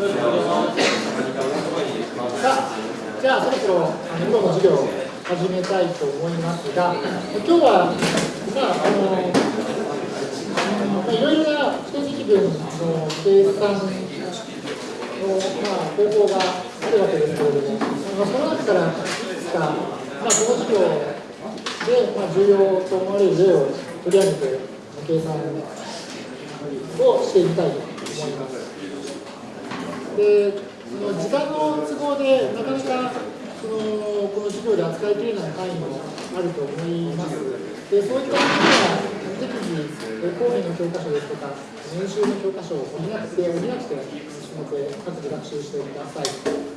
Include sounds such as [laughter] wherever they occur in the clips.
さあ、じゃあそろそろ今日の授業を始めたいと思いますが、今日は、まあ、あの、まあ、いろいろな不定積分の計算の、まあ、方法があるわけですけれども、まあ、その中からいくつか、まあ、この授業で、まあ、重要と思われる例を取り上げて、計算をしていきたいと思います。でその時間の都合でなかなかそのこの授業で扱いきれない範囲もあると思います。でそういった意味では適宜講義の教科書ですとか年収の教科書を補って補って進めて各自学習してください。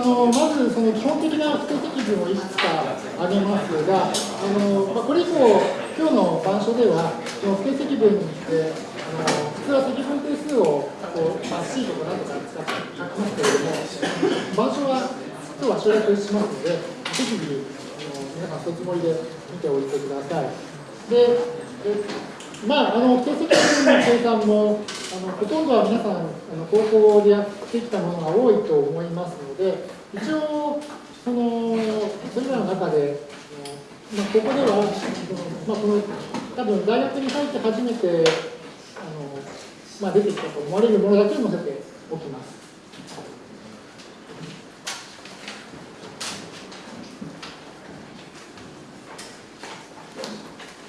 のまずその基本的な不定積分をいくつか挙げますが、あのまあ、これ以降、今日の板書では、その不定積分で、あの普通は積分定数をこう、まあ、C とか何とか使って書きますけれども、板書は今日は省略しますので、適宜あの皆さん、そのつもりで見ておいてください。でまあ、あの定積分の計算もあのほとんどは皆さんあの高校でやってきたものが多いと思いますので一応そのそれらの中で、まあ、ここではまあ、この多分大学に入って初めてあの、まあ、出てきたと思われるものだけを載せておきます。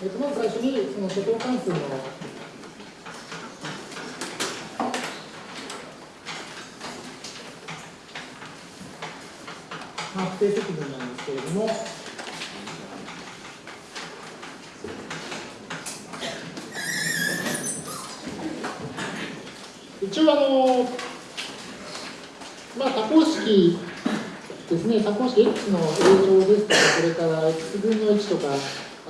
えっと、まず最初にその初等関数の発定積分なんですけれども、一応あの、まあ、多項式ですね、多項式 x の a 乗です。とか、それから x 分の1とか、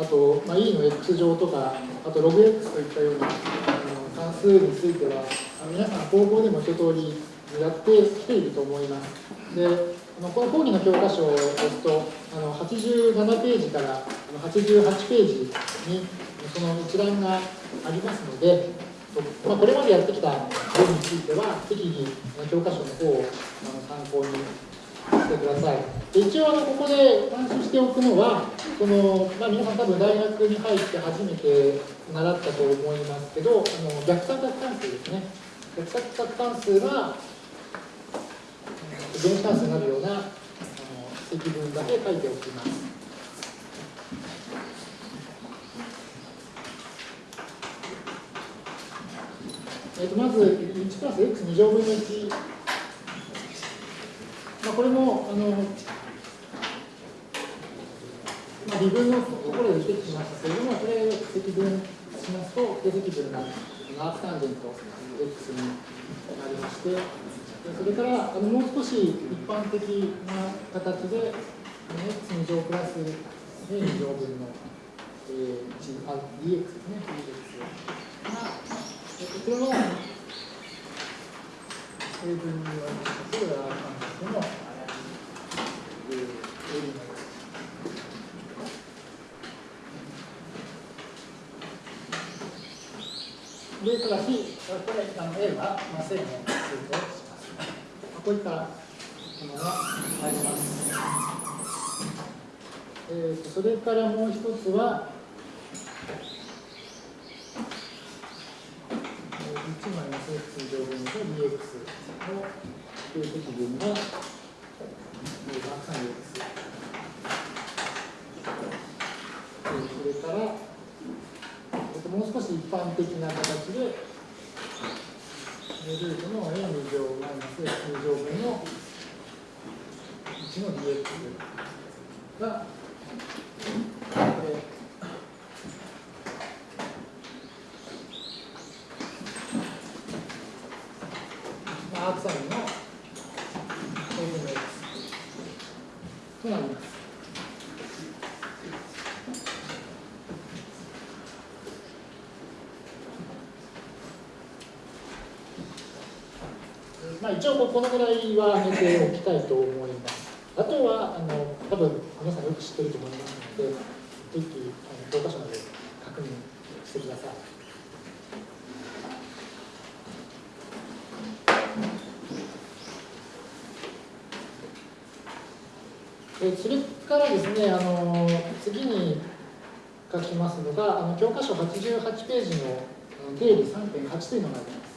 あと、まあ、e の x 乗とか、あと logx といったようなあの関数については、皆さん高校でも一通りやってきていると思います。でのこの講義の教科書ですと、あの87ページから88ページにその一覧がありますので、まあ、これまでやってきた例については、適宜教科書の方を参考にしてください。一応あのここで監視しておくのは、このまあ、皆さん多分大学に入って初めて習ったと思いますけど、あの逆三角関数ですね。逆三角関数は、原子関数になるようなあの積分だけ書いておきます。えー、とまず1プラス x2 乗分の1まあ、これもあの、まあ、微分のところで出てきましたけれども、これを積分しますと、定積分がアークタンジェント x になりまして、それからあのもう少し一般的な形で、x2 乗プラス a2 乗分の、えー、あ dx ですね、dx が、え、これは成分に言われましたけど、アークタンジェントの、えー、エリで、ただし、これ、あの A は、まあ、正の数とします。こういったものが入ります。えーと、それからもう一つは、1マイナス x 乗分と dx の定積分がえー、マンです。それから、えっと、もう少し一般的な形で、ルートの a 2乗マイナス x 2乗分の1の dx。がなります。まあ、一応このぐらいは上げておきたいと思います。あとはあの多分皆さんよく知ってると思いますので、一気あの教科書まで確認してください。それからですね、あの次に書きますのが、あの教科書88ページの定理3.8というのがあります。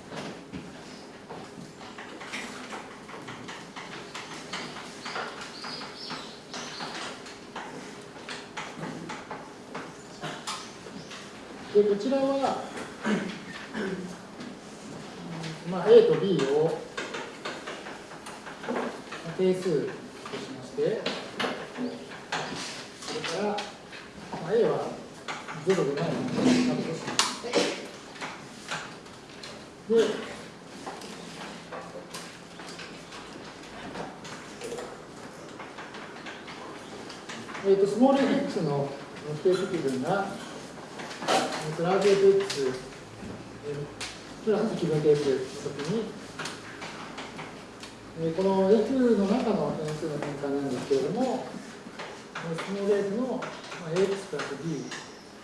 でこちらは、まあ、A と B を定数としましてそれから、まあ、A は0でないのでなとしますでえーと、スモール x の定積分がプラス fx プラス気分定数の時に、えこの f の中の変数の変換なんですけれども、スモール f の ax プラス b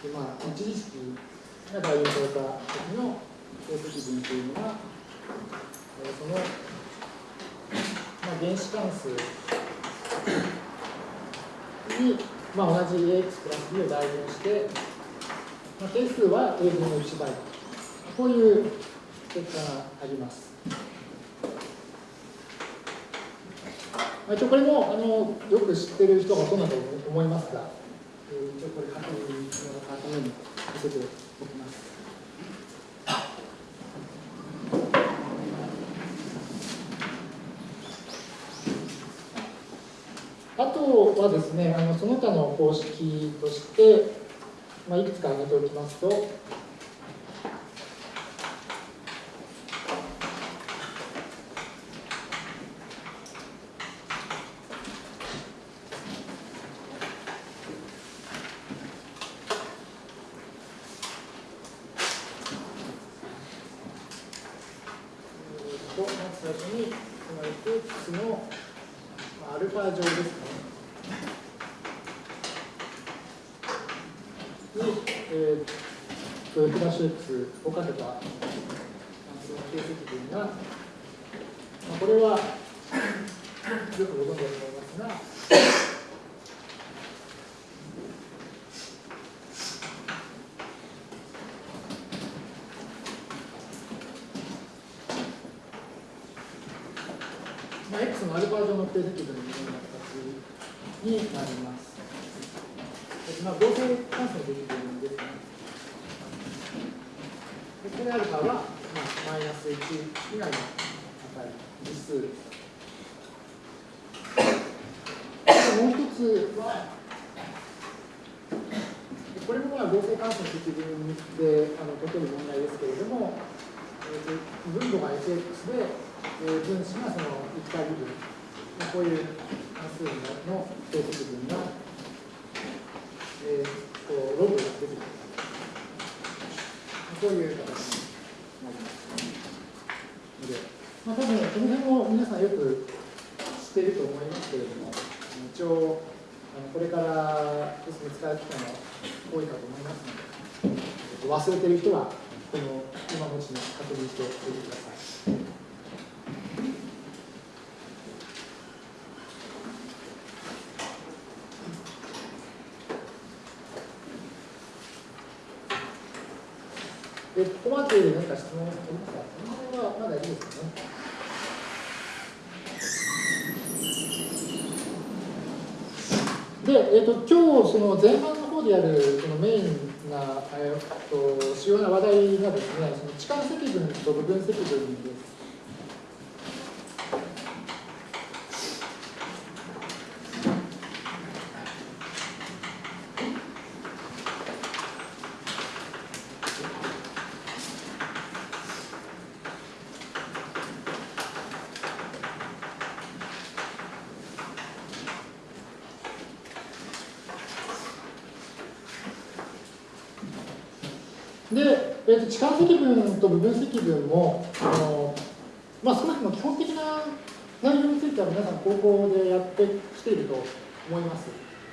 で、まあ、一時式が代入された時の定積分というのが、その、まあ、原子関数に、まあ、同じ ax プラス b を代入して、まあ、定数は a 分の1倍こういう結果があります。まあ、一応これもあのよく知ってる人がほとんどだと思いますが、えー、一応これ確認のために見せておきます。あとはですね、あのその他の公式として、まあ、いくつか挙げておきますと、定積分のような形になります。まあ、合成関数の積分ですね。でこれアルファは、まあ、マイナス1以外の値、実数です。もう一つは、これもまあ合成関数の積分であの解ける問題ですけれども、えー、分母が fx で、えー、分子がその1回部分こういう関数の定積分が、えー、こうログが出てくる。こういう形になりますので、まあ、多分この辺も皆さんよく知っていると思いますけれども、一応、これからですね、使う機会も多いかと思いますので、忘れている人は、この今のうちに確認しておいてください。で、ここまで何か質問ありますかこの辺はまだいいですかね。で、えーと、今日その前半の方でやるそのメインな、えーと、主要な話題がですね、その置換積分と部分積分です。で、えー、と置換積分と部分積分も、あのまあ、少なくとも基本的な内容については皆さん高校でやってきていると思います。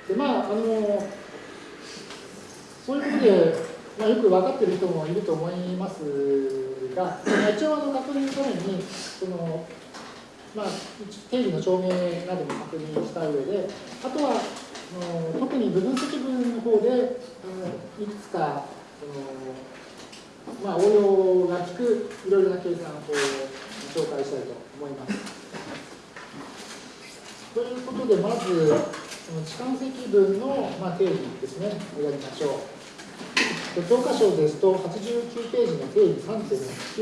でまああのそういうことで、まあ、よく分かっている人もいると思いますが、一応あの確認のためにその、まあ、定義の証明なども確認した上で、あとはあの特に部分積分の方であのいくつかその、まあ、応用が効くいろいろな計算法を紹介したいと思います。[laughs] ということで、まず、その置換積分の、まあ、定義ですね、やりましょう。教科書ですと、89ページの定義3.9です。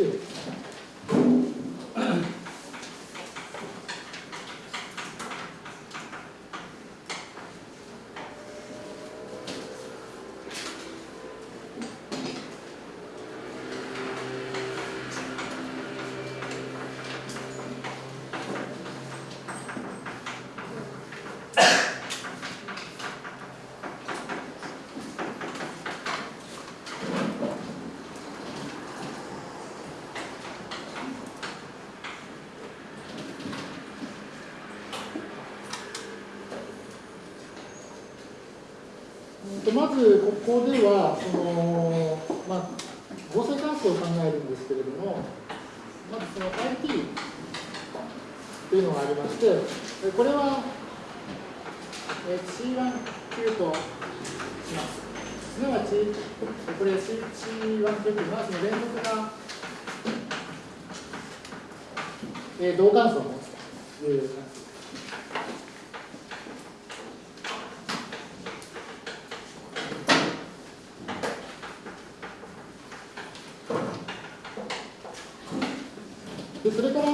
まずここではその、まあ、合成関数を考えるんですけれどもまずその IT というのがありましてこれは C1 級とします。すなわちこれ C1 級というのはその連続な、同関数を持つという関数でそれから、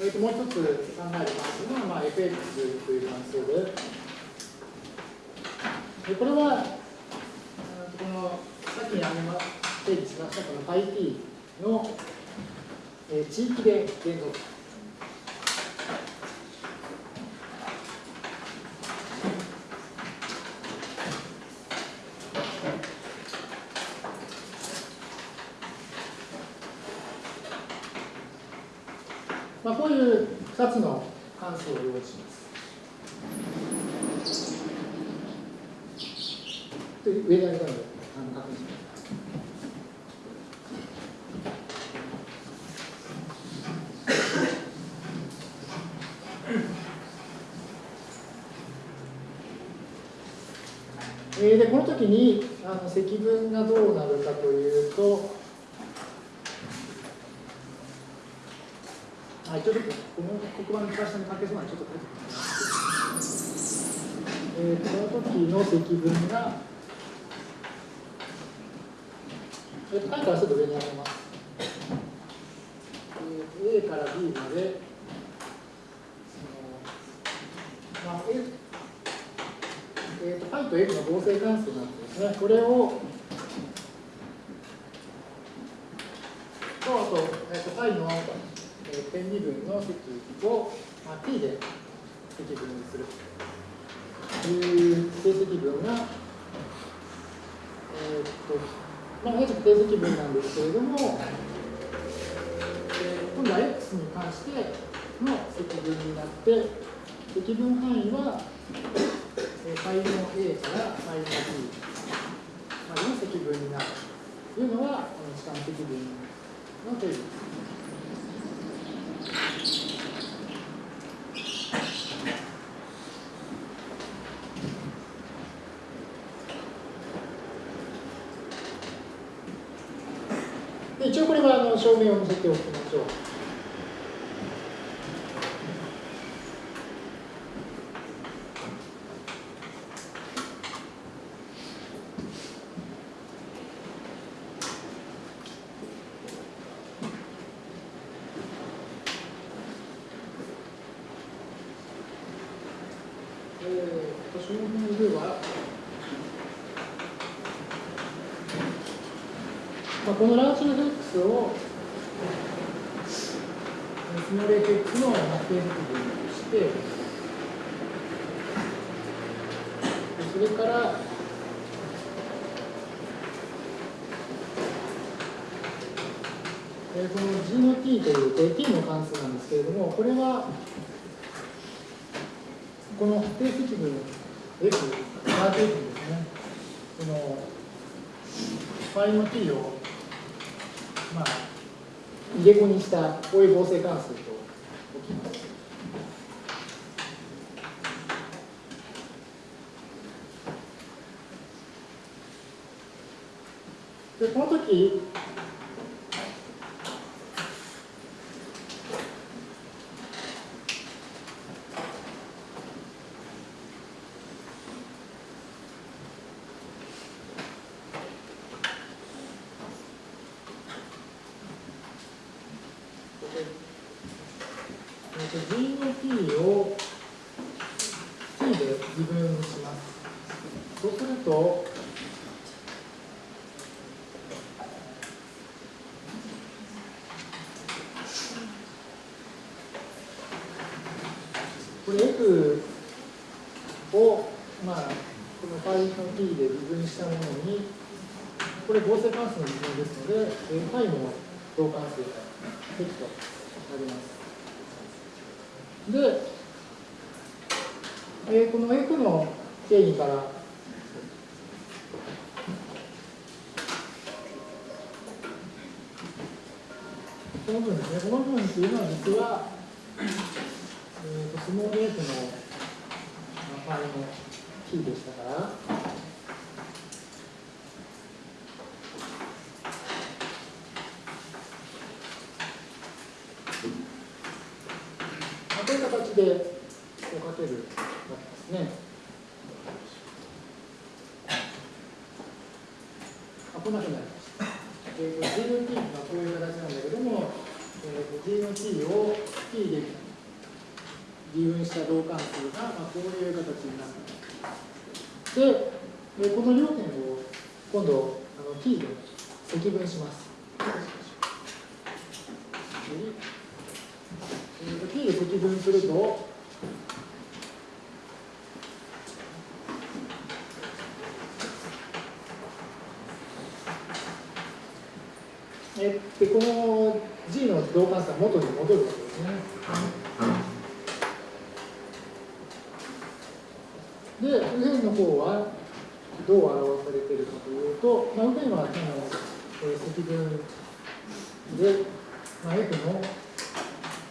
えー、ともう一つ考える関数が、まあ、fx という関数で、でこれは、このさっきにありま定義しましたこの πt の、えー、地域で言語。2つの関数を用意します。で上に上げたのであの確認します。えー、でこの時にあの積分がどうなるかというとはい、ちょっとこの黒板の会社に関係そうなのでちょっと書いてみます。えー、この時の積分が、えー、下からちょっと上に上げます。えー、A から B まで、まあ、A えーと、π と f の合成関数なんですね。これを、と、あと、えーと、π の点2分の積を、まあ、t で積分にする定積分が、えー、っと、まあ、同じく定積分なんですけれども、えー、今度は x に関しての積分になって、積分範囲は、えー、π の a から π の b までの積分になるというのが、この時間積分の定義です。一応これはあの証明を見せておくましょう。このラーチの X をスモール FX の定積分としてそれからえー、この g の t という t の関数なんですけれども、これは、この定積分 f、ラージ f ですね、この、IoT を、まあ、入れ子にしたこういう合成関数と置きます。で、この時、G の t を t で微分します。そうすると、これ f を、まあ、この π の t で微分したものに、これ合成関数の微分ですので、π の同関数が適となります。で、えー、この f の定義から。この部分ですね、この部分っていうのは実は、えーと、スモール f のファイのキーでしたから、こういう形でこうかけるわけですね。あ、こんなふうになりました。えー、と G の t がこういう形なんだけども、えー、と G の t を t で微分した同関数が、まあ、こういう形になったで、えー、この両点を今度あの t で積分します。P で積分すると、えでこの G の同関数は元に戻るわけですね。で、右辺の方はどう表されているかというと、まあ、右辺はその、えー、積分で、まあ、F の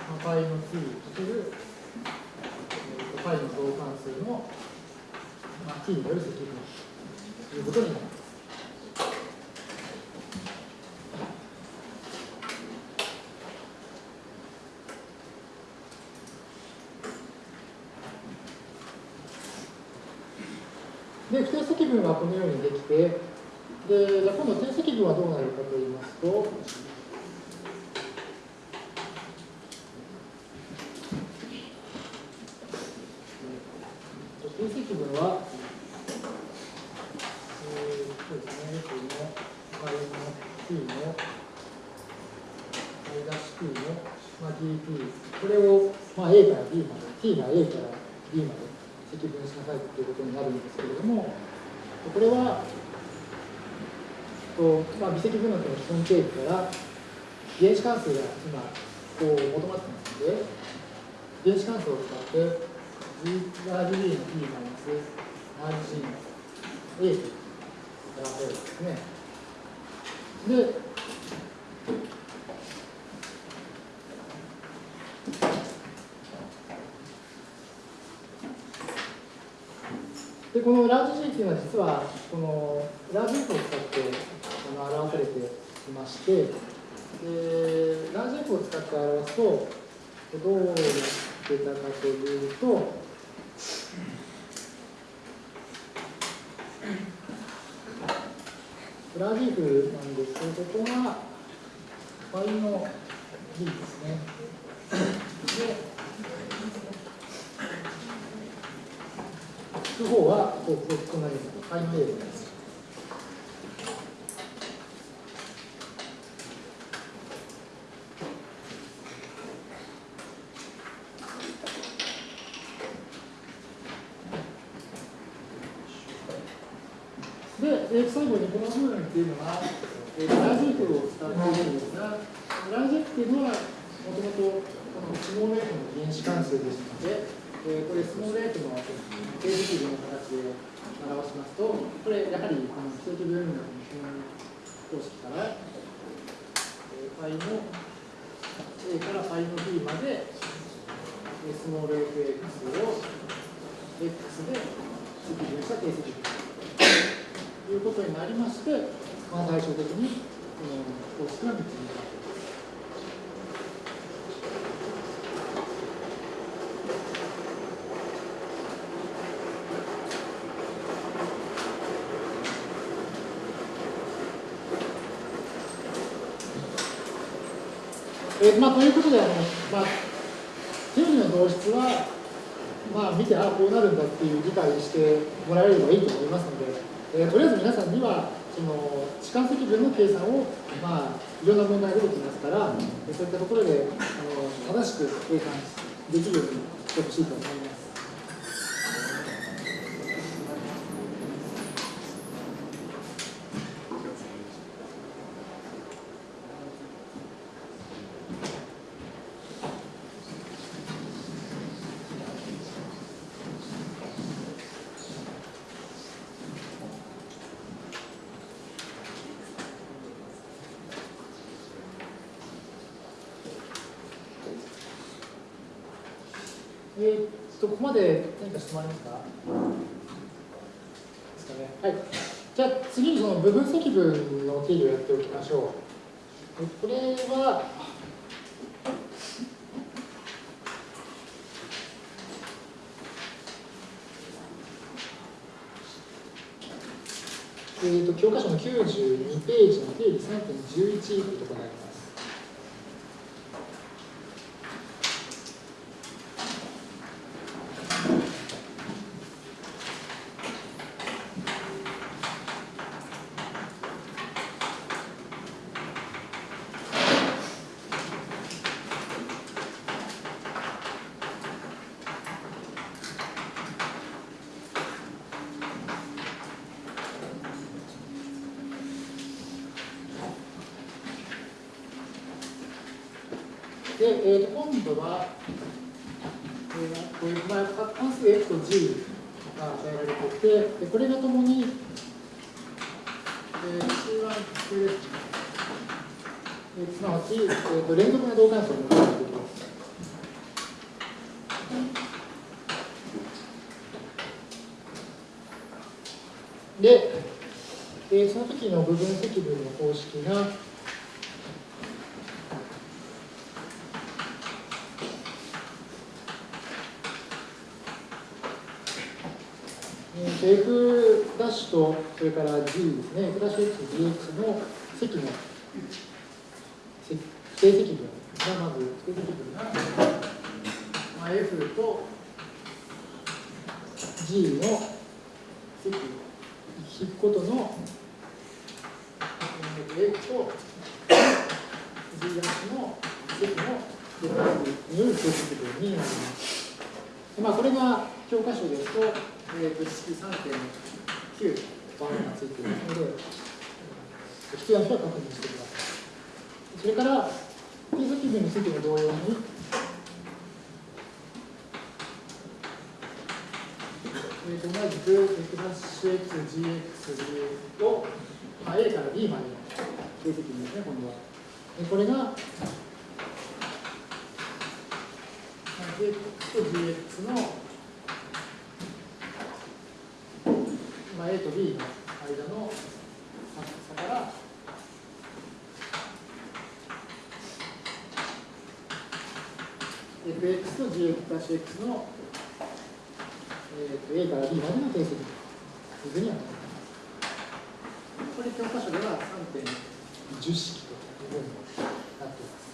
まあ、π の t かける、えー、π の同関数の、まあ、t による積分ということになります。で、不定積分はこのようにできて、で、じゃ今度定積分はどうなるかと言いますと、定積分は、えー、そうですね、この y の t の y-t の、まあ、dt、これを、まあ、a から b まで、t が a から b まで積分しなさいということになるんですけれども、これは、とまあ、微積分の基本定義から原子関数が今こう求まってますので、原子関数を使って g ラージ b の t マイナスラージ g の a と表せるんですね。で、でこのラージ G っていうのは実はこのラージ F を使ってあの表されていましてでラージ F を使って表すとどうなってたかというとラージ F なんですけどここが π の D ですね。でく方はこうこんなに範囲程度です。で、最後にこの部分っていうのは、えー、ラジーフを使っているんですが、ラジェっていうのは、もともとこのスモール f の原子関数ですので、えー、これスモール f の定積分の形で表しますと、これやはりこの正規分の基本公式から、えー、π の a から π の b まで、スモール fx を x で積分した定積分ということになりまして、まあ、最終的にこの公式は3つになる。えーまあ、ということで、あのまあ、定理の導出は、まあ、見て、あ、こうなるんだっていう理解してもらえればいいと思いますので、え、とりあえず皆さんには、その置換積分の計算を、まあ、いろんな問題が出てきますから、そういったところであの正しく計算できるようにしてほしいと思います。えー、っと、ここまで何か質問ありますかですかね。はい。じゃあ次にその部分積分の定義をやっておきましょう。これは、えーと、と教科書の92ページの定理3.11というところにあります。で、えー、と今度は、えー、こういう、まあ、関数 f と g が与えられていて、でこれがともに、えー、C1 系ですね。えー、すなわち、えー、と連続の動関数を求めていきます。で、えー、その時の部分積分の公式が、と、それから G ですね、F ダッシュ X、GX の積の定積分がまず、定積分が、まあ、F と G の積を引くことの、F と G ダッシュの積のによる定積分になります。まあ、これが教科書ですと、えー、と式3.9番がついていますので、必要な人は確認してください。それから、定数基準についても同様に、えー、と同じく X'-XGX を、まあ、A から B までの定積分ですね、今度は。これが、X と GX のまあ、A と B の間の差から fx と gx の、えー、と A から B までの定積というふうにはなります。これ教科書では3.10式というふうになっています。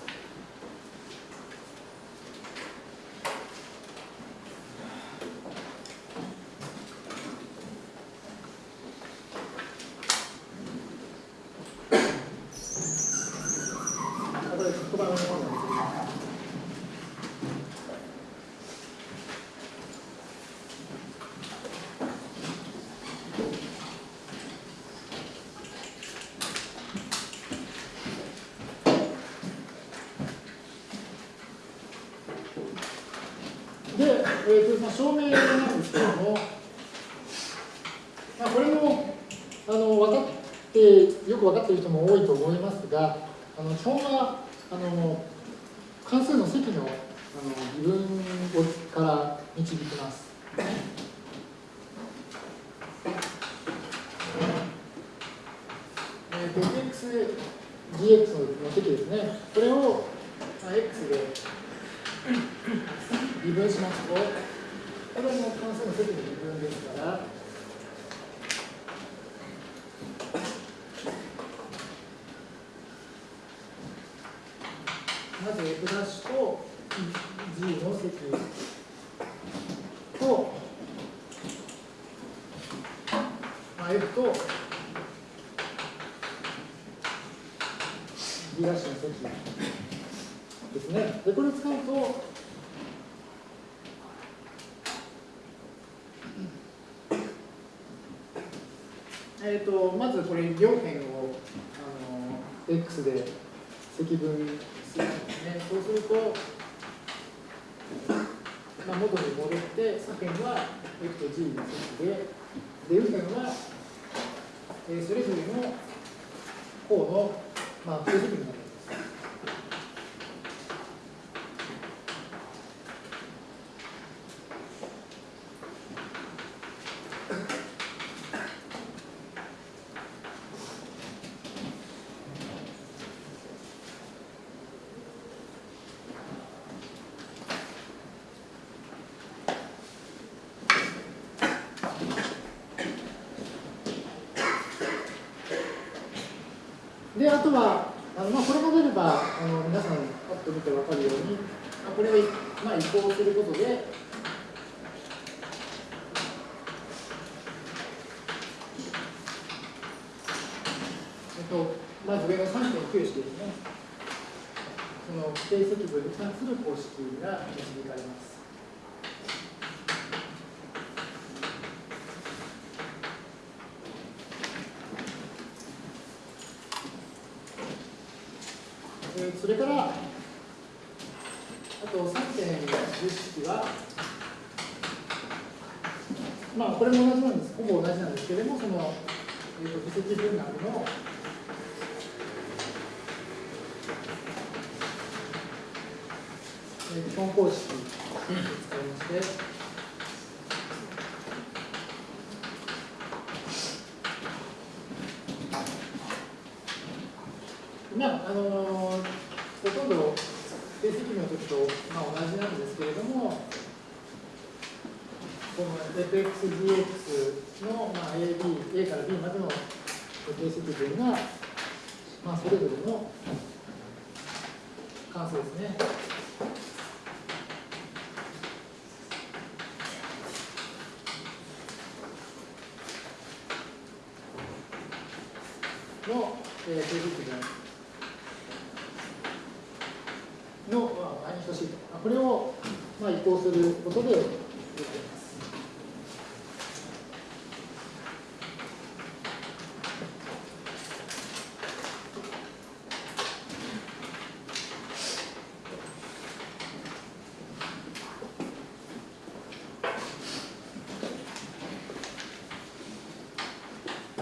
えーとまあ、証明なんですけれども、まあ、これもあの分かってよく分かっている人も多いと思いますがあの基本はあの関数の積のあの微分をから導きます。えー、fx dx の積ですね。これを、まあ、x で微分しますと、これも関数の積の微分ですから、まず f' と g の積と、まあ、f と g' の積ですね。で、これを使うと、えーと、まずこれ両辺をあの x で積分するんですね。そうすると、まあ、元に戻って左辺は x と g の積で、で右辺は、えー、それぞれの項の、まあ、定積分になります。で、あとは、あのまあ、これが出れば、あの皆さん、パッと見て分かるように、まあ、これを、まあ、移行することで、えっと、まず上の3.9式ですね。その規定積分に関する公式が導かれます。それから、あと3.10式は、まあ、これも同じなんです、ほぼ同じなんですけれども、その、えーと、と積分学の、えー、基本公式を使いまして、まああのほとんど成績の時と、まあ、同じなんですけれども、この fxdx の、まあ、AB、A から B までの定積分が、まあ、それぞれの関数ですね。の、えー、定積分の、まあ、に等しいと。これを、まあ、移行することで、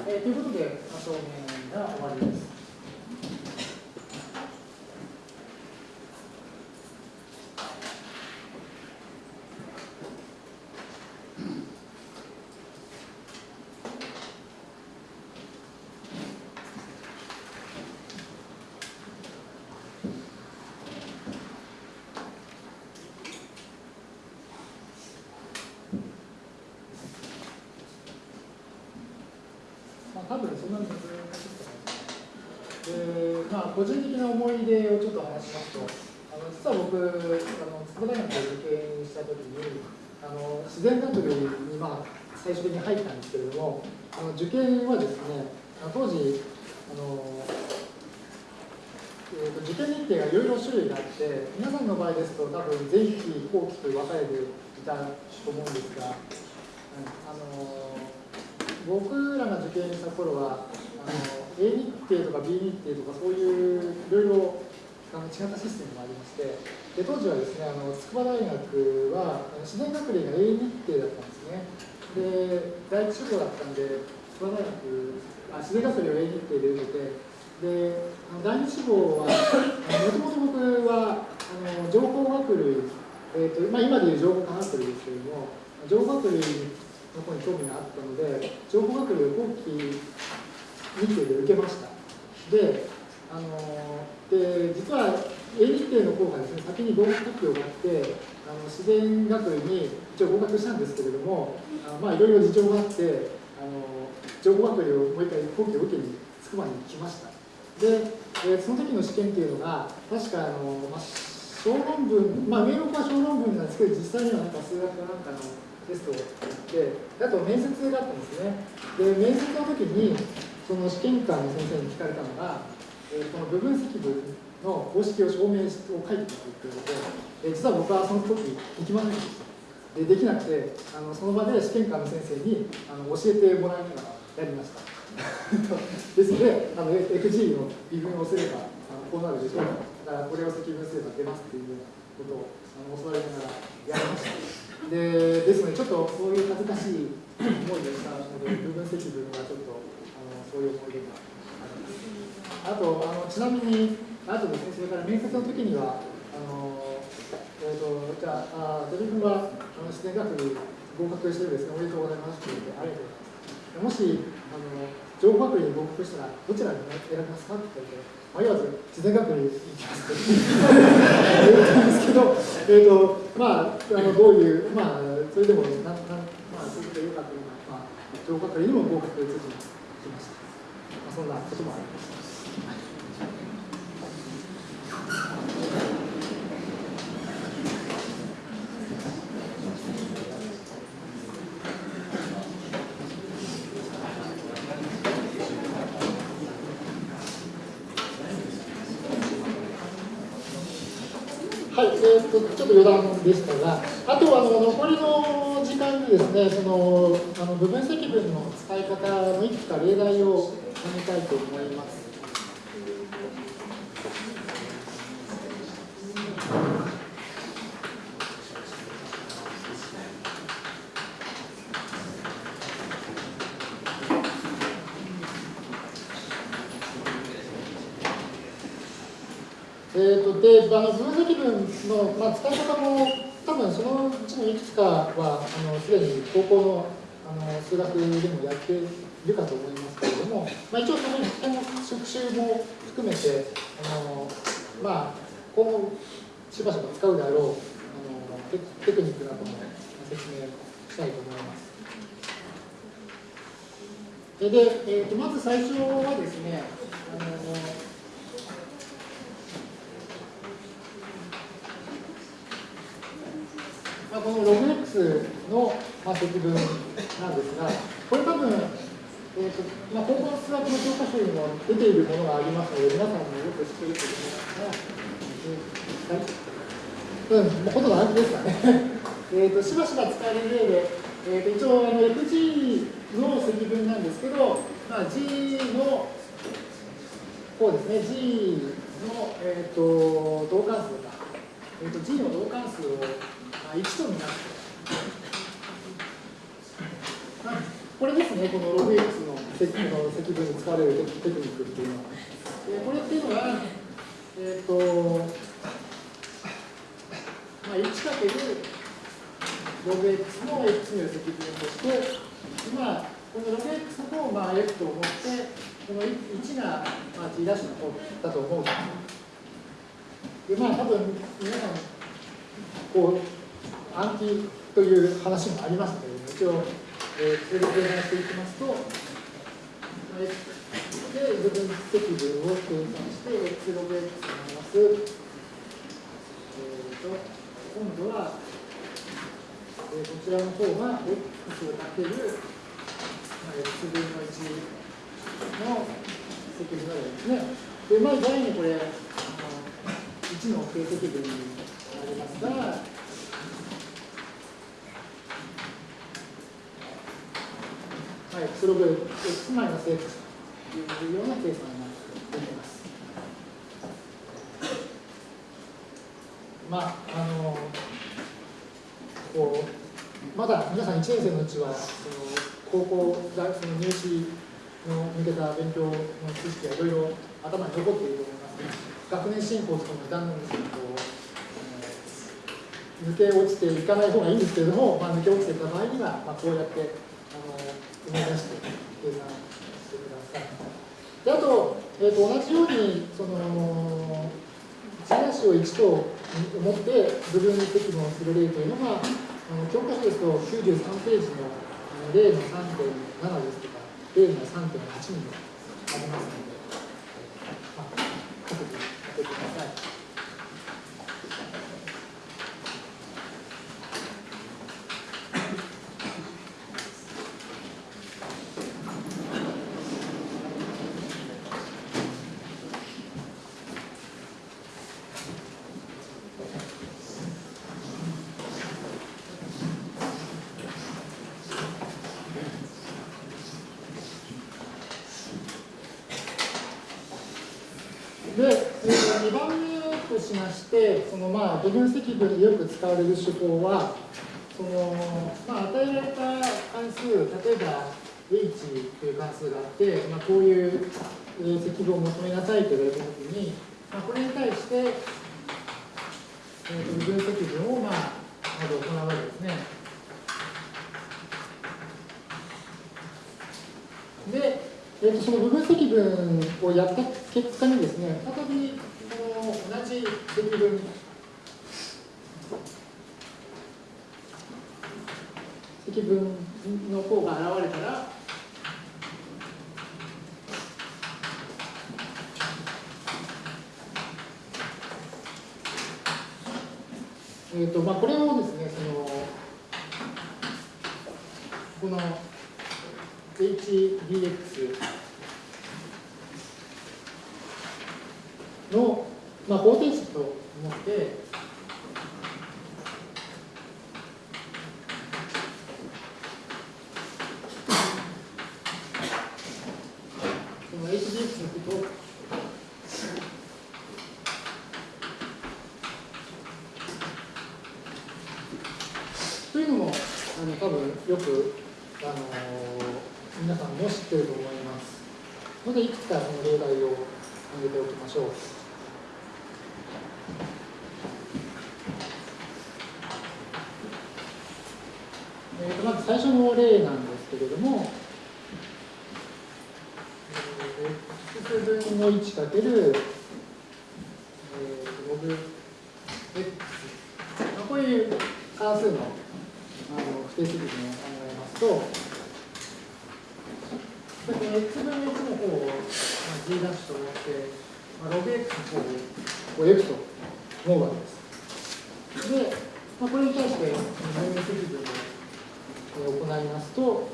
えー、ということで、証明が終わりです。多分そんなに難しいと思いま。あ、個人的な思い出をちょっと話しますと、あの実は僕、あの筑波大学で受験したときに、あの自然学部に、まあ、最終的に入ったんですけれども、あの受験はですね、当時、あのえーと、受験日程がいろいろ種類があって、皆さんの場合ですと、多分前期、後期と分かれていたと思うんですが、あの僕らが受験した頃はあの A 日程とか B 日程とかそういういろいろあの違ったシステムもありましてで当時はですねあの筑波大学は自然学歴が A 日程だったんですね。で第一志望だったんで筑波大学あ自然学歴を A 日程で受けてで第二志望はもともと僕はあの情報学類、えーとまあ、今でいう情報科学類ですけれども情報学類の方に興味があったので情報学類を後期日程で受けました。であので実は A 日程の方がですね先に合格発表があってあの自然学類に一応合格したんですけれどもあまあいろいろ事情があってあの情報学類をもう一回後期を受けに筑波に来ました。で、えー、その時の試験っていうのが確かあの、まあ、小論文まあ名目は小論文なんですけど実際にはなんか数学かなんかのテストをやってあと面接があったんですね。で面接の時にその試験官の先生に聞かれたのが、えー、この部分積分の公式を証明を書いてくるということで、えー、実は僕はその時行きませんでした。でできなくてあのその場で試験官の先生にあの教えてもらいながらやりました。[laughs] ですのであの FG の微分をすればあのこうなるでしょう。だからこれを積分すれば出ますっていうようなことをあの教わりながらやりました。でですのでちょっとそういう恥ずかしい [clears throat] 思いでしたので部分積分がちょっとあのそういう思い出があります。あとあのちなみにあとですねそれから面接の時にはあのえーと、じゃあ鳥君はあの自然学に合格してるんですねおめでとうございますということでありがとうございます。もしあの情報学に合格したらどちらに選びますかって言われて迷わず自然学に行きますと言ったんですけど、えーとまあ、あのどういう、まあ、それでもなんなん、まあ、そういうことでよかったのか、まあ、情報学にも合格できました。まあそんなこともありましたい、えーと、余談でしたが、あとあの残りの時間にですね、そのあの部分積分の使い方のいくつか例題を進めたいと思います。えーと、であの分析文の、まあ、使い方も多分そのうちのいくつかはすでに高校のあの数学でもやっているかと思いますけれども、まあ、一応その一点の復習も含めてあの、まあ、今後しばしば使うであろうあのテテクニックなども説明したいと思います。で、えーと、まず最初はですねあのまあ、このログ X の、まあ、積分なんですが、これ多分、えーとまあ、高校の数学の教科書にも出ているものがありますので、皆さんもよく知っていると思い。ますが、うん、もうほとんど同じですかね。[laughs] えとしばしば使える例で、えー、と一応あの FG の積分なんですけど、まあ、G のこうですね、G の、えーと、同関数が、えーと、G の同関数を1とみなすこれですね、この logx の積の積分に使われるテクニックっていうのは。えこれっていうのは、えっ、ー、と、まあ、1かける logx の x による積分として、今、この logx の方をまあ f と思って、この1がまあ g' の方だと思うで。で、まあ多分皆さん、こう、暗記という話もありますけれども、一応、えー、それで計算していきますと、で部分積分を計算して、x ログ x マイナス、えーと、今度は、えー、こちらの方が x をかける、まあ、x 分の1の積分があるんですね。で、まあ、第にこれ、あの1の定積分になりますが、はい、スログ x マイナス x というような計算になっています。まあ、あのこうまだ皆さん1年生のうちはその高校大その入試の向けた勉強の知識がいろいろ頭に残っていると思います学年進行とかもだんだんですけど抜け落ちていかない方がいいんですけれども、まあ、抜け落ちていた場合には、まあ、こうやってあの生み出して計算してください。であと,、えーと、同じようにその1なしを1と思って部分積分をする例というのがあの教科書ですと93ページの例の3.7ですとか例の3.8にもありますので、まあ、各自当ててください。部分積分でよく使われる手法はその、まあ、与えられた関数例えば h という関数があって、まあ、こういう積分を求めなさいと言われたときに、まあ、これに対して、えー、と部分積分を、まあ、まず行うわけですね。で、えー、とその部分積分をやった結果にですね、再びこの同じ積分積分の項が現れたらえーとまあ、これをですねそのこの HDX の、まあ、方程式と思ってよく、あのー、皆さんも知っていると思いますのでいくつかその例題を挙げておきましょう。えー、とまず最初の例なんですけれども、えー、x 分の1かける、えー、ログ x、まあ、こういう関数のあの不定積分を考えますと、これ x 分の1の方を、まあ、g' と思って、まあ、ログ x の方をこう f と思うわけです。で、まあ、これに対して分離積分を行いますと、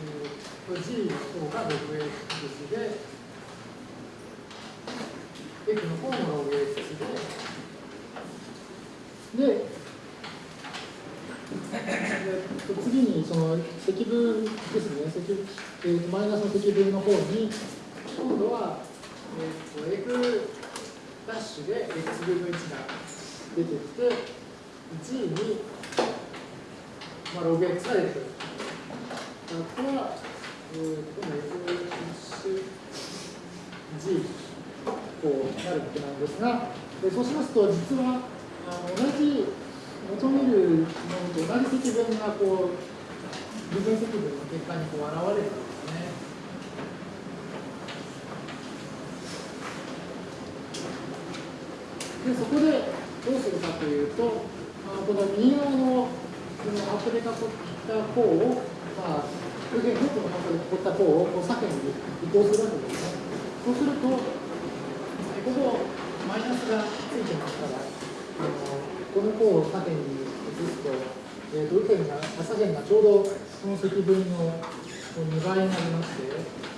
えー、これ g の方が 6x で、f の方も 6x で、で、次にその積分ですね、積えー、マイナスの積分の方に、今度は、ダッシュで x 分の1が出てきて、1に、まあ、ログ x が出てくる。これは、えー、今度 F ダッシュ G こうなるわけなんですが、そうしますと、実はあの同じ求めるものと同じ積分がこう部分積分の結果にこう現れるんで。そこでどうするかというと、まあ、この右側のこのアップで囲った項を、まあ、右辺のこのアップで囲った項をこう左辺に移行するわけですね。そうすると、ここマイナスがついてますから、あのこの項を左辺に移すと、えー、と右辺が左辺がちょうどその積分の2倍になりまして、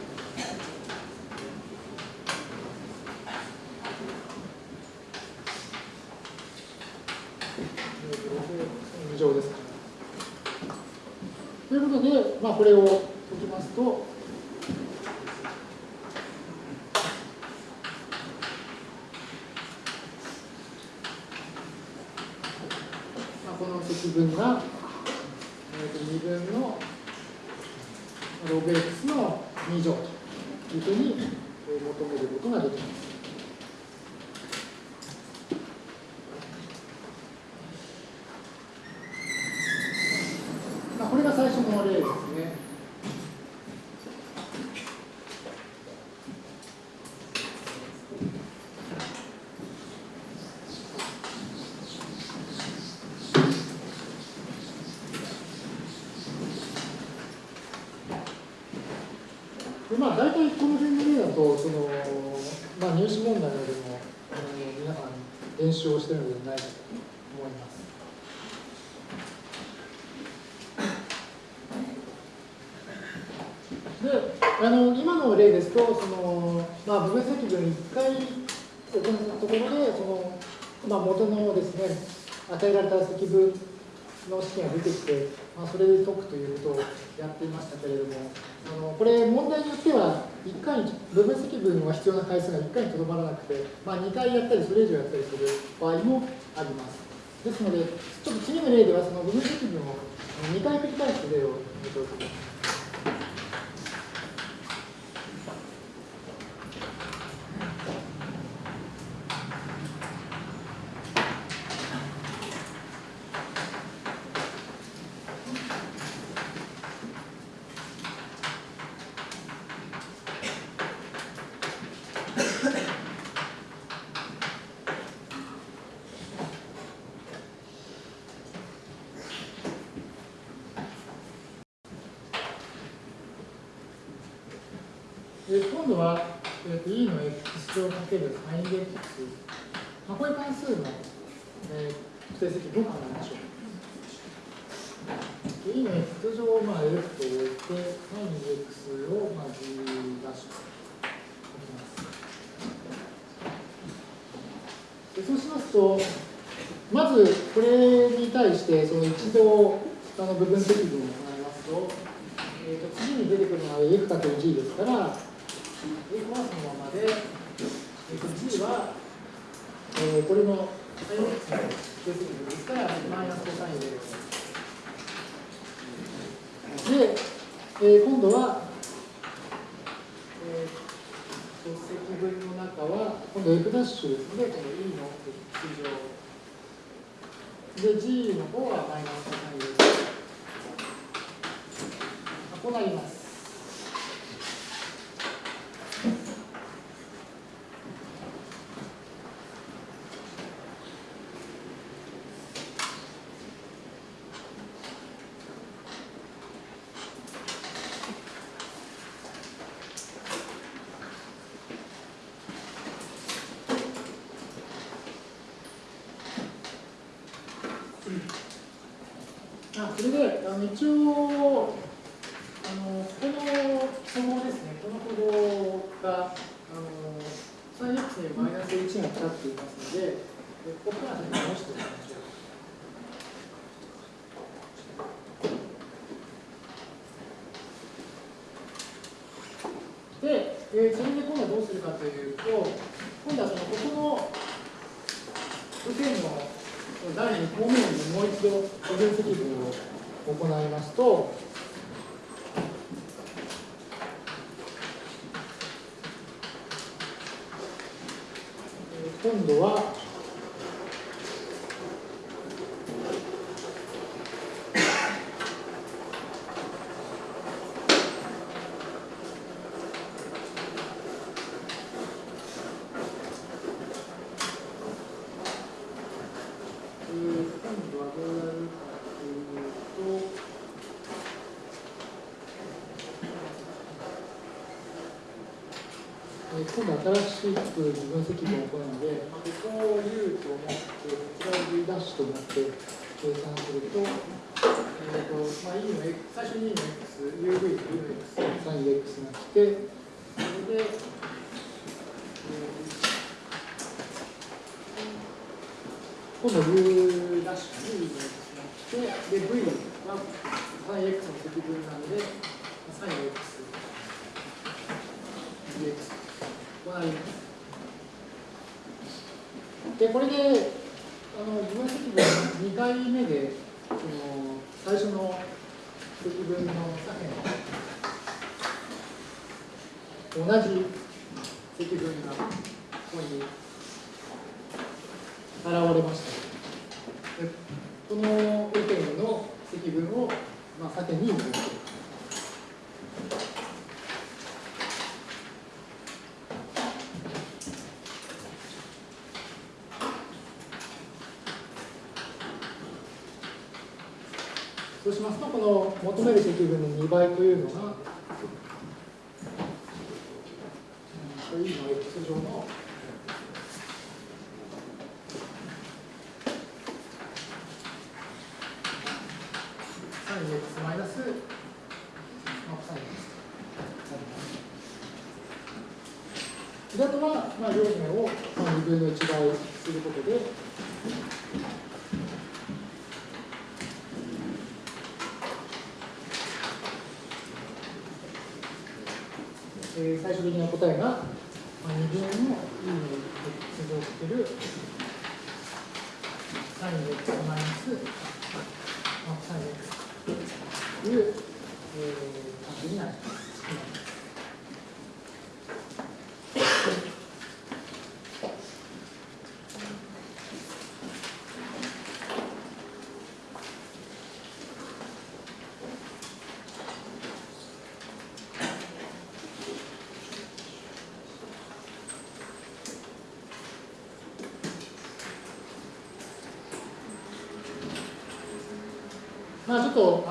2乗ですというこ、れを解きますと、分が、えー、と2分のログ x の2乗というふうに求めることができます。まあ、これが最初の例ですね。習をしているのではないかと思います。であの今の例ですとその、まあ、部分積分1回行ったところでその、まあ、元のですね与えられた積分の式が出てきて、まあ、それで解くということをやっていましたけれどもあのこれ問題によっては1回に部分積分は必要な回数が1回にとどまらなくて、まあ、2回やったりそれ以上やったりする場合もあります。ですのでちょっと次の例ではその部分積分を2回繰り返す例を見ておきます今度は、えーと、E の X 乗かける sinX、まあ、こういう関数の、えー、成積5考えましょう。E の X 乗を、まあ、F と置いて、sinX を、まあ、G ダッシュと置きます。でそうしますと、まずこれに対して、その一度、あの部分積分を行いますと、えーと、次に出てくるのは F かける G ですから、A コマスのままで、えー、G は、えー、これの sin x の定積分ですから、マイナスコサインで。で、えー、今度は、えー、積分の中は、今度 F' ですので、この E の X 乗。で、G の方はマイナスコサインです。こうなります。あそれであの一応あのこの符号ですね。この符号があの 3x にマイナス1がかかっていますのでここから直しておきましょう。で、えー、それで今度はどうするかというと今度はそのここの右辺の第2項目にもう一度個人積分を行いますと、今度は倍というのが、E の X 乗のサイ X マイナスまあ、コと。とは、まあ、両面を2分の1倍することで、体がい分の E に接してる jantou.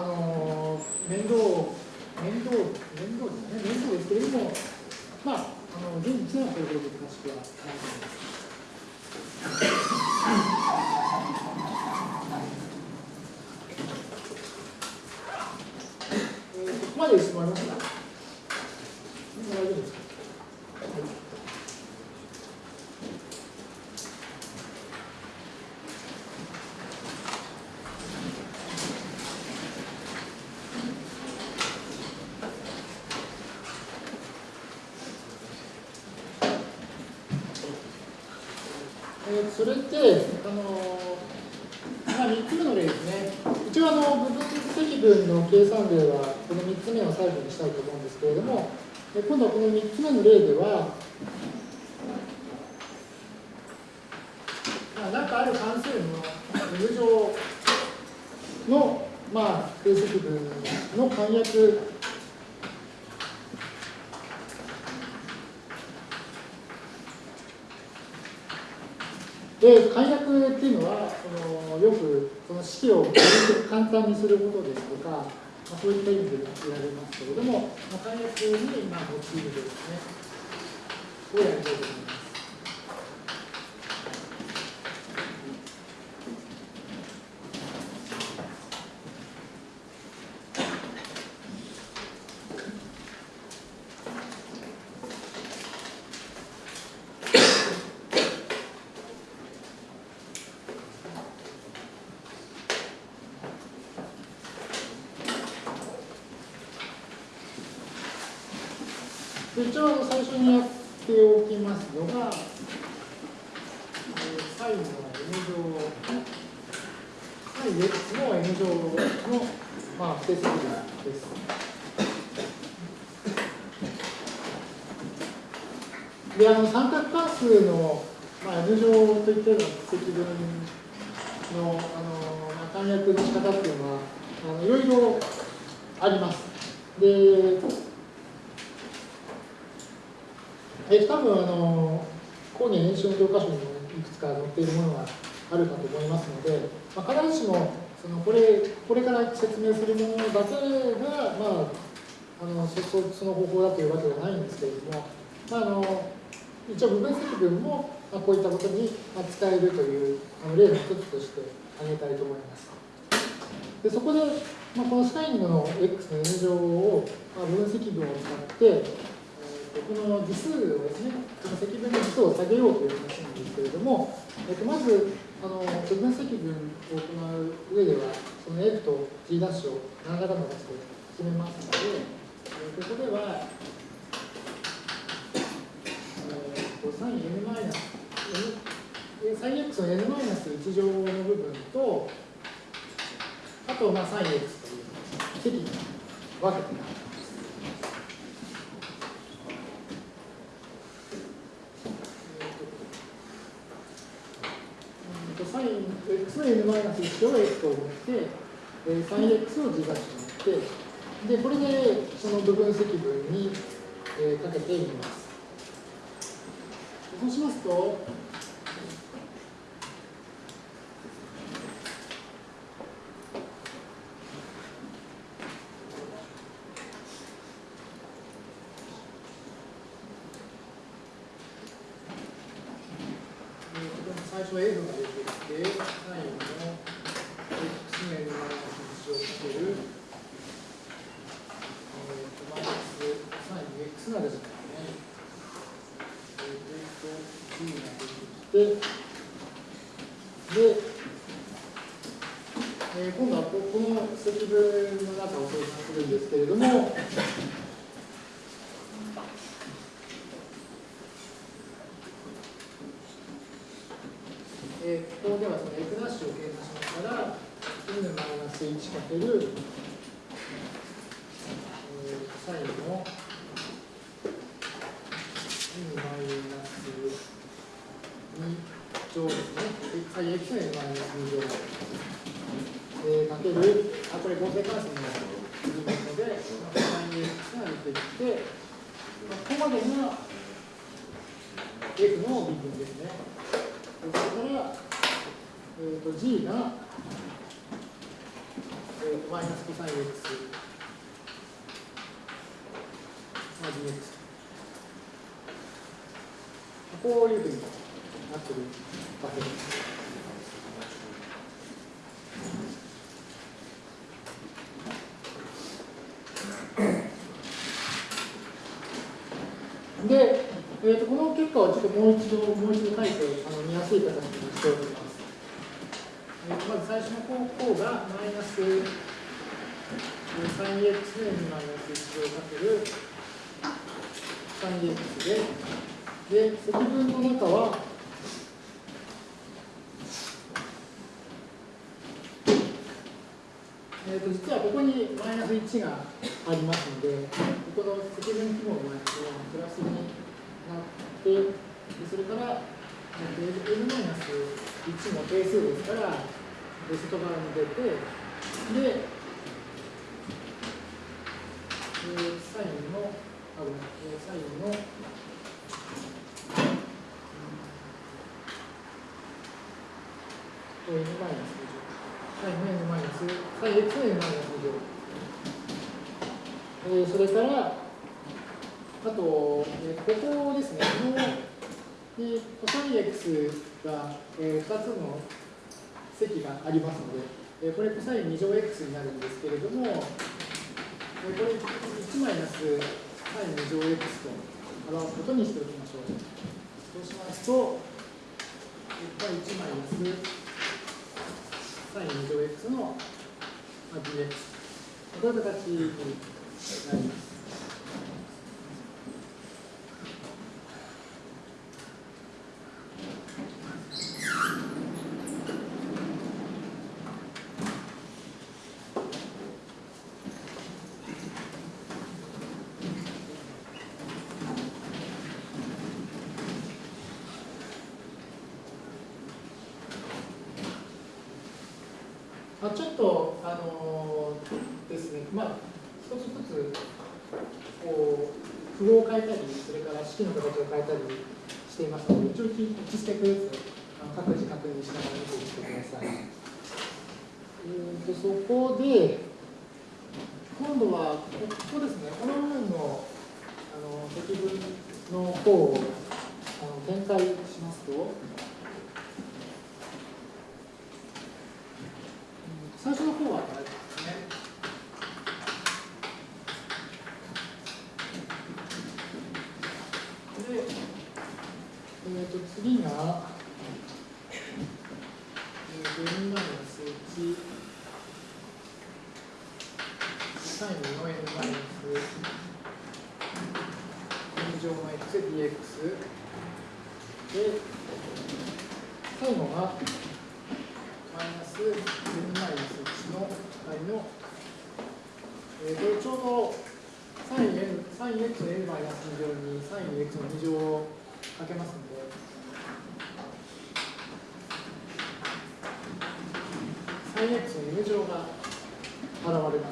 で簡約っていうのはそのよくその式を簡単にすることですとか、まあ、そういった意味で言われますけれども、まあ、簡約に今用いるですねをやりたいと思います。サイン x の n マイナス1を x と思って、えサイン x を自画して、で、これでその部分積分に、えかけてみます。そうしますと、最初 F が出てきて、サインの x の n マイナス1をかける、えー、とマイナスサイン x が出てきますね。えー、と g が出てきて、で、えー、今度はこの積分の中を計算するんですけれども、えー、ここではその f' を計算しますから、n マイナス1かける、えー、サインの n マイナス2乗ですね。サイン x の n マイナス2乗。えー、かける、あ、これ合成関数の部分ですので、サイン x が出てきて、ここまでが f の微分ですね。それから、えーと、G が、えーと、マイナスコサイン X、まあ、GX。こういうふうになってるわけです。で、えーと、この結果をちょっともう一度、もう一度書いてあの見やすい形にしておきます。えーと、まず最初の方項がマイナス 3x にマイナス1をかける 3x で、で、積分の中は、えーと、実はここにマイナス1がありますので、ここの積分記号のマイナスはプラスになって、それから、n マイナス1も定数ですから、外側に出て、で、えー、サインの、あ、ごめん、えー、サインの、n マイナスサインの n マイナス、サイン x の n マイナス2乗。えー、それから、あと、えここですね、この、にコサイン x が、えー、2つの積がありますので、えこれコサイン2乗 x になるんですけれども、えこれ1マイナスサイン2乗 x と表すことにしておきましょう。そうしますと、これ1マイナスサイン2乗 x の dx。こういう形になります。まあ、ちょっと、あのー、ですね、まあ、一つずつ、こう、符号を変えたり、それから式の形を変えたりしていますので、一応1ステップずつ、各自確認しながら見ていってください。えーと、そこで、今度は、ここですね、この部分のあの積分の方をあの展開しますと、最初の方はあれですね。で、えー、と次が、えー、と n マイナス1、サインの n マイナス2乗の xdx で、最後がマイナス n マイナス1のの、えー、これちょうど sinx の n マイナス2乗に sinx の2乗をかけますので、sinx の n 乗が現れます。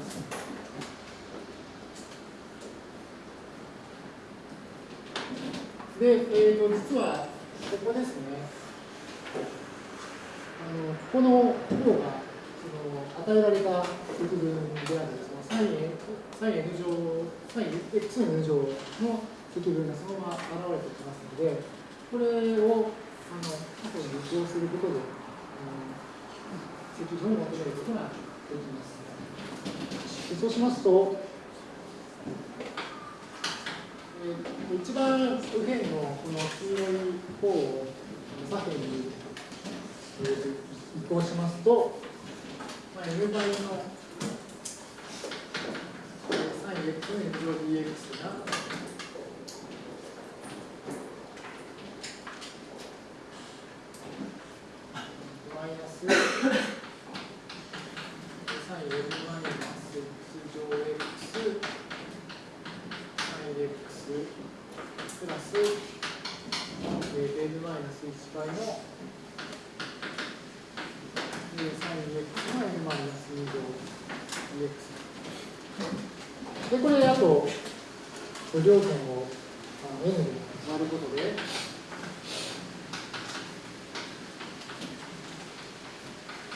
で、えーと、実はここですね、あのここの方がその与えられた積分であるその sin n 乗、sin x の n 乗の積分がそのまま現れてきますので、これをあの過去に利用することで、積分を求めることができます。そうしますと、一番右辺のこの黄色い方を左辺に、えー、移行しますと、まあ、n 倍の 3x の 0dx がマイナス 3n マイナス x 乗 x 3x プラス、えー、n マイナス1倍の 3x の n マイナス2乗 dx でこれあと条件をあの n で割ることで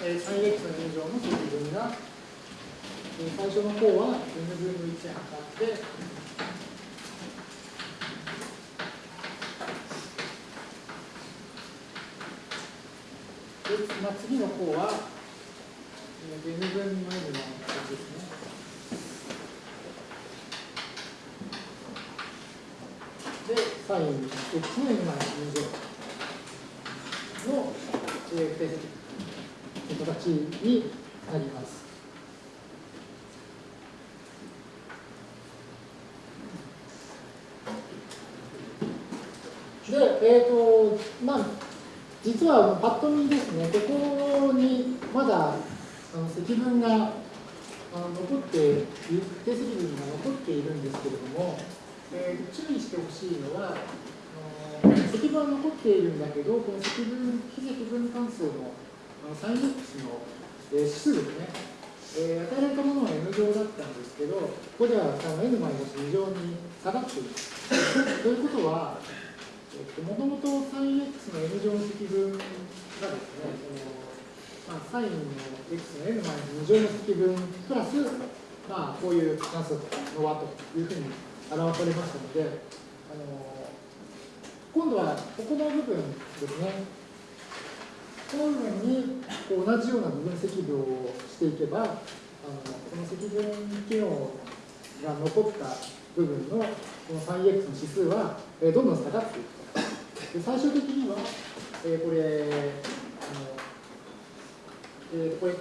えー、3x の n 乗の積分が、えー、最初の方は n 分の1測ってまあ、次の方は、えー、n 分の n の形ですね。で、サイン x の n マイナス2乗の、形になります。で、えっ、ー、と、まあ、実はパッと見ですね、ここにまだあの積分があの残っている、定積分が残っているんですけれども、えー、注意してほしいのは、積分は残っているんだけど、この積分、非積分関数のあのサイン X の、えー、指数ですね、えー、与えられたものは n 乗だったんですけど、ここではの n マイナス2乗に下がっている。ということは、もともと 3x の n 乗の積分がですね、そのまあ、サインの x の n マイナス2乗の積分プラス、まあ、こういう関数の和というふうに表されましたので、あの今度はここの部分ですね、この部分にこう同じような部分積分をしていけば、あのこの積分機能が残った部分のこの 3x の指数は、えどんどん下がっていくと。で最終的には、えー、これ、あのえー、これ、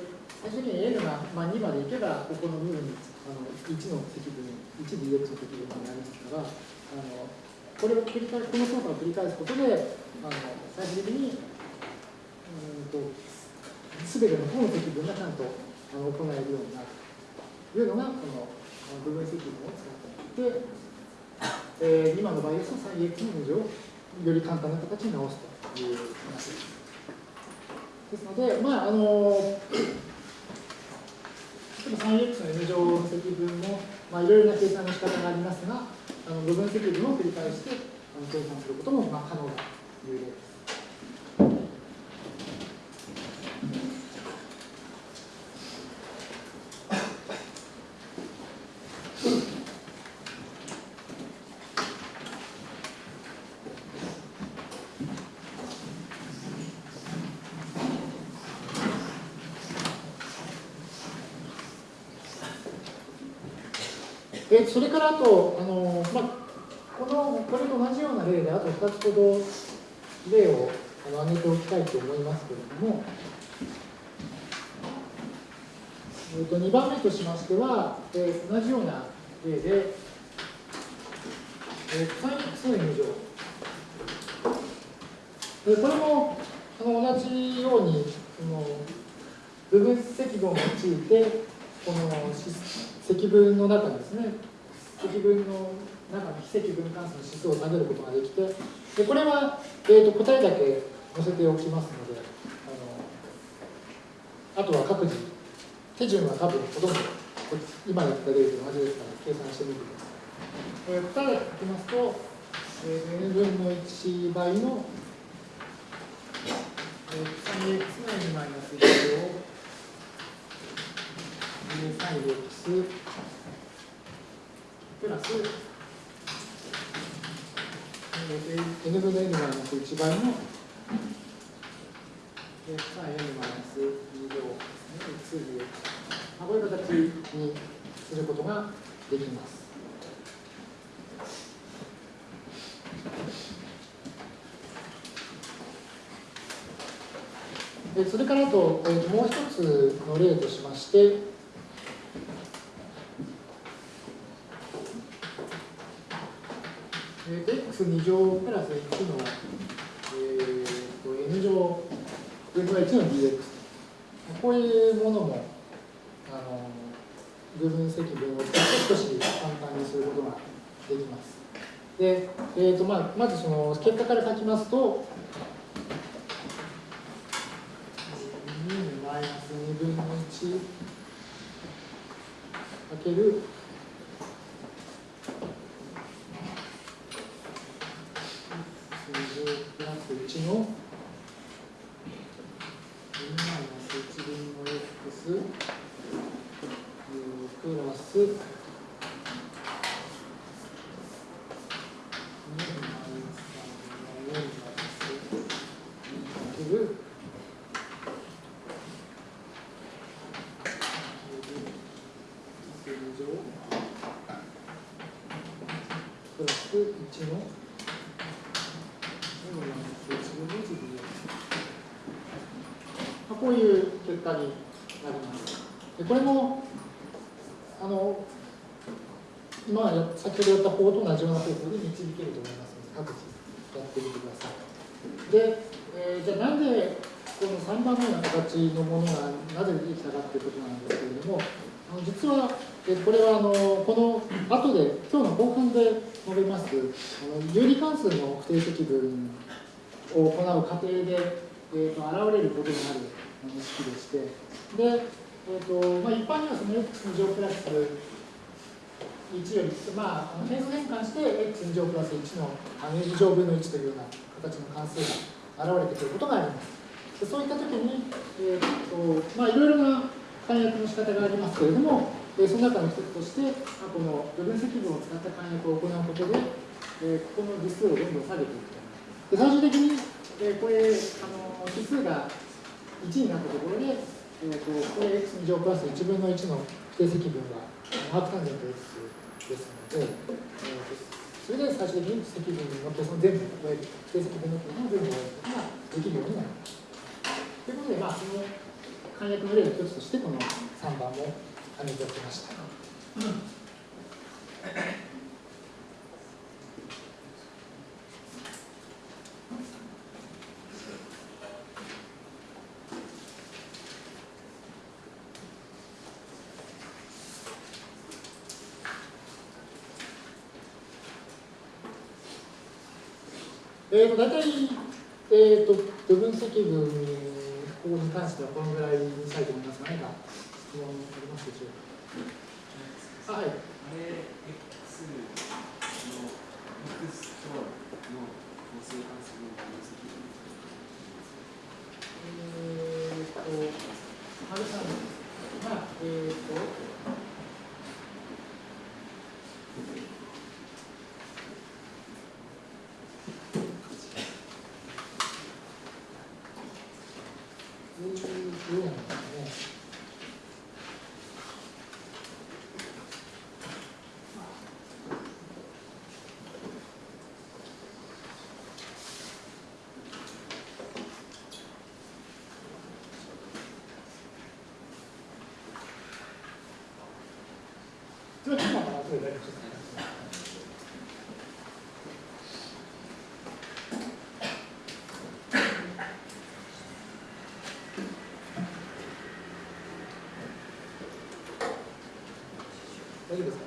最終的に n が、まあ、2までいけば、ここの部分にあの1の積分、1dx の積分になりますから、あのこれを繰り返この操作を繰り返すことで、あの最終的に、うんと、すべての方の積分がちゃんとあの行えるようになるというのが、この部分積分を使っていて、えー、今の場合ですと 3x の2乗より簡単な形に直すという話です。ですので、まあ、あの、3x の n 乗の積分も、まあ、いろいろな計算の仕方がありますが、あの部分積分を繰り返してあの計算することもまあ可能だという例です。えそれからあと、あのまあ、このこれと同じような例で、あと2つほど例をあの挙げておきたいと思いますけれども、えー、と2番目としましては、えー、同じような例で、えー、サイン x の n 乗。でこれもあの同じようにその部分積分を用いて、この積分の中ですね。積分の中の非積分関数の指数を投げることができてでこれは、えーと、答えだけ載せておきますのであのあとは各自。手順は多分ほとんど今やった例と同じですから計算してみてください。えー、答えを書きますと、えー、n 分の1倍の、3x の n マイナス1を 3x プラス n 分の n マイナス1倍の 3n マイナス2乗ですね、x こういう形にすることができます。それからと、もう一つの例としまして、えー、x2 乗プラス1の、えー、と n 乗分の1の dx こういうものもあの部分積分を使って少し簡単にすることができます。で、えーとまあ、まずその結果から書きますと、2マイナス2分の1かけるプラス1の2マイナス1分の x プラス2マイナス3の4がかけるプラス1のこういう結果になります。でこれもあの今先ほどやった方と同じような方法で導けると思いますので各自やってみてください。で、えー、じゃあなんでこの3番目の形のものがなぜできたかということなんですけれどもあの実はえこれはあのこの後で今日の後半で述べますあの有理関数の不定積分を行う過程で、えーと、と現れることになる式でしてでえーとまあ、一般にはその x2 乗プラス1より、まあ、変数変換して x2 乗プラス1の2乗分の1というような形の関数が現れてくることがあります。でそういったときに、えーとまあ、いろいろな簡約の仕方がありますけれども、えー、その中の一つとして、まあ、この部分積分を使った簡約を行うことで、えー、ここの実数をどんどん下げていくと。で最終的に、えー、これあの指数が1になったところで、えーと、これ x2 乗プラス1分の1の不定積分はハーフタンジェント x ですので、えー、それで最終的に積分の計算全部を終える、不定積分の計算を全部終えることができるようになります。ということで、まあ、その簡約の例の一つとして、この3番も挙げておきました。えーと、大体、えーと、部分積分法に関してはこのぐらいにしたいと思いますが、何か質問ありますでしょうか？あはい。大丈夫ですか？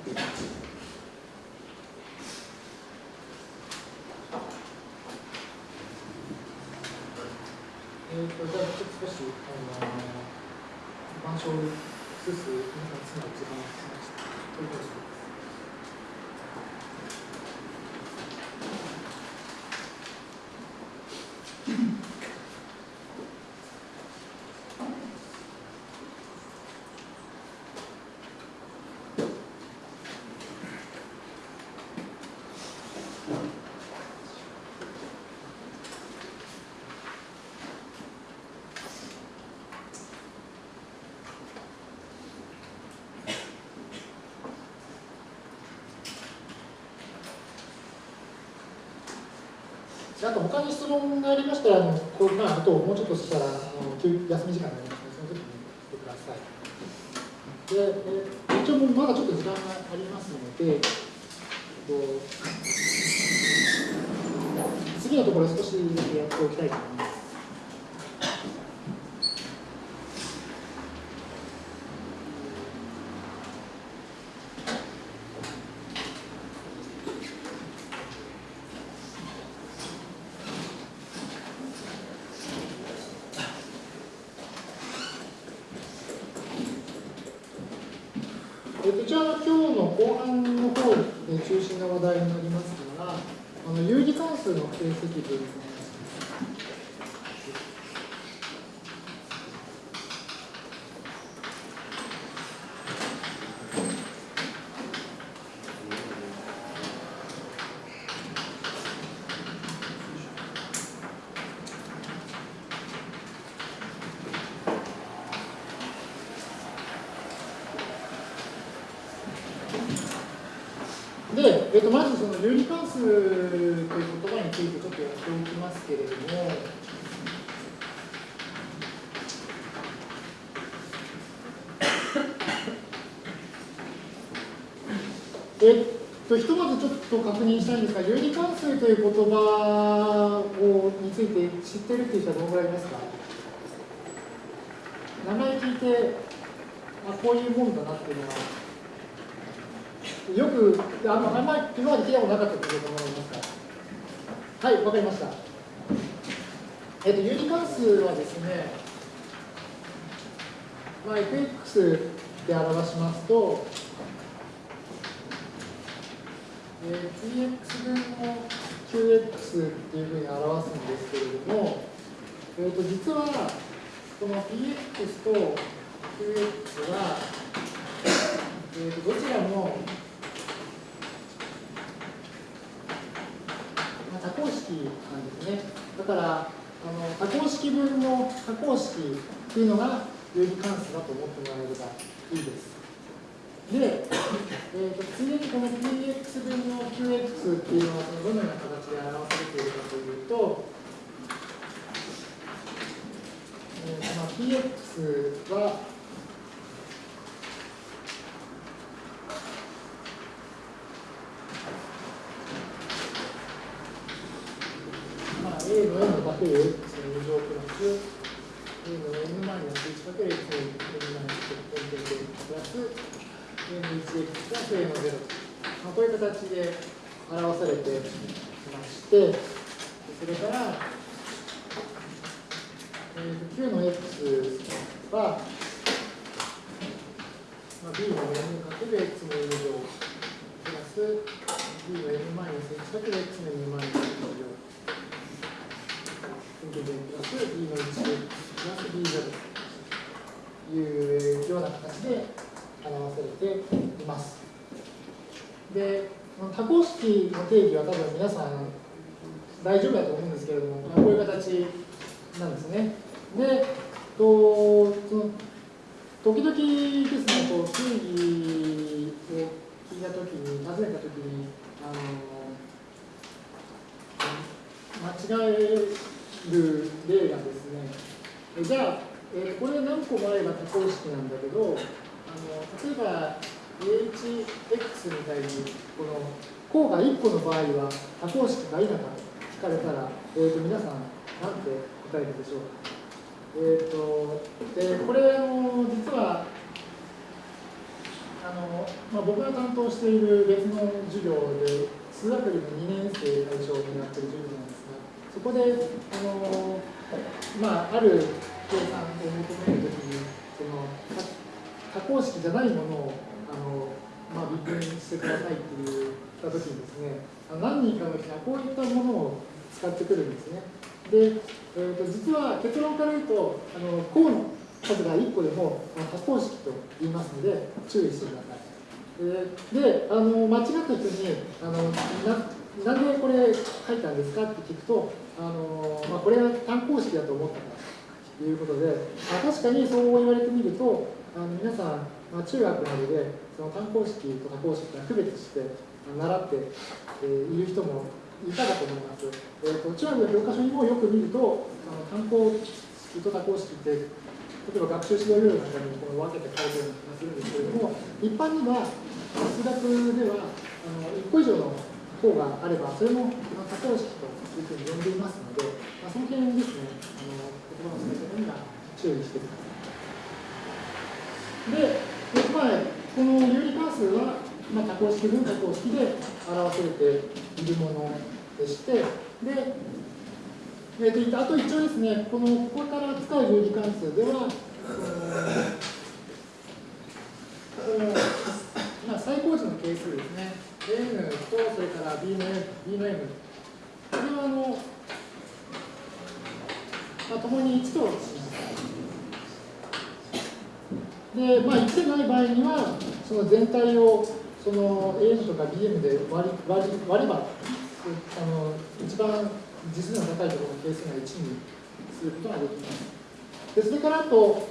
えー、とじゃあちょっと少し、あのー、板書をすす皆さんつなぐ時間をしました。あと他に質問がありましたら、あのこうまあ、あともうちょっとしたらあの休休み時間になりますので、その時に来てください。で、え一応もうまだちょっと時間がありますので、と次のところ少しやっておきたいと思います。じゃあ今日の後半の方で中心の話題になりますが、あの有理関数の定積分ですね。で、えっと、まずその有理関数という言葉についてちょっとやっておきますけれども、えっと、ひとまずちょっと確認したいんですが、有理関数という言葉をについて知ってるっていう人はどのぐらいいますか？名前聞いて、あ、こういうもんだなっていうのは、よく、あのあんまり今まで聞いたことなかったということ思いますか。はい、わかりました。えっと、有理関数はですね、まあ、fx で表しますと、えー、px 分の qx っていうふうに表すんですけれども、えー、と実は、この px と qx は、えー、とどちらも多項式なんですね。だから、あの多項式分の多項式っていうのが有理関数だと思ってもらえればいいです。で、えーと、ついでにこの px 分の qx っていうのはどのような形で表されているかというと、えーまあ、px はまあ、a の n かける x の2乗プラス a の n マイナス1かける x の n マイナス1点点プラス a の 1x プラス a の0まあ、こういう形で表されていましてそれから、えー、9の x は、まあ、b の n かける x の2乗プラス b の n マイナス1かける x の2マイナス1乗プラス b の1プラス b 0というような形で表されています。で、多項式の定義は多分皆さん大丈夫だと思うんですけれども、こういう形なんですね。で、とその時々ですね、こう定義を聞いたときに、尋ねたときに、あの間違える例がですね、じゃあ、えー、これ何個もあれば多項式なんだけど、あの例えば AHX みたいに、この項が1個の場合は多項式がいいのか聞かれたら、えー、と皆さん、何て答えるでしょうか？えーと、でこれあの、実は、あのまあ、僕が担当している別の授業で、数学部の2年生対象になっている授業なんで、そこで、あのまあ、ある計算を求めるときに、その多項式じゃないものをあの、まあ、微分してくださいって言ったときにですね、何人かの人がこういったものを使ってくるんですね。で、えー、と実は結論から言うと、あの項の数が1個でも多項式と言いますので、注意してください。で、あの間違った人にあのな、なんでこれ書いたんですかって聞くと、あのまあ、これは単項式だと思ったからということで、あ確かにそう言われてみると、あの皆さん、まあ、中学などでその単項式と多項式が区別して習って、えー、いる人もいたかと思います。えーと、中学の教科書にもよく見ると、あの単項式と多項式って、例えば学習指導要領なんかにこの分けて書いてる気がするんですけれども、一般には数学ではあの1個以上の項があれば、それも多項式というふうに呼んでいますので、まあ、その辺ですね、あの言葉の使い方には注意してください。で、でまあ、この有理関数は、まあ、多項式分多項式で表されているものでして、で、えー、とあと一応ですね、このここから使う有理関数では、まあ、最高値の係数ですね、n とそれから b の b の m、これはあの、まあ、共に1とし。で、まあ、1でない場合には、その全体をその AN とか BM で割り割り割れば、あの一番実数の高いところの係数が1にすることができます。でそれからあと、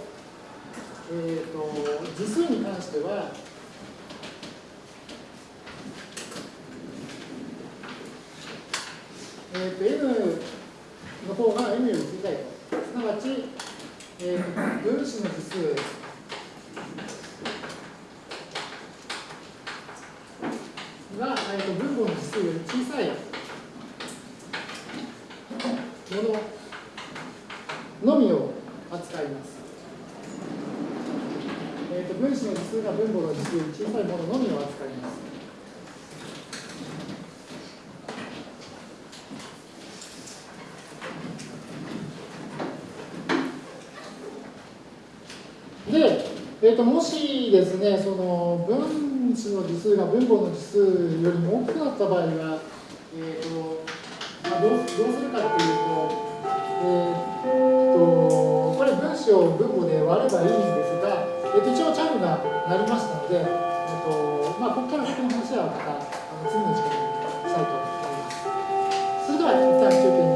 えーと、と次数に関しては、えー、と N の方が N より小さいと。すなわち、えー、分子の次数が、えー、と分母の次数より小さいもののみを扱います。えー、と分子の次数が分母の次数より小さいもののみを扱います。で、えー、ともしですね、その分子の次数が分母の次数よりも大きくなった場合は、えーとまあ、どうどうするかっていうと、えーと、これ分子を分母で割ればいいんですが、えー、と一応チャイムが鳴りましたので、えーとまあ、ここから先の話はまたあの次の時間にしたいと思います。それでは一旦休憩にします。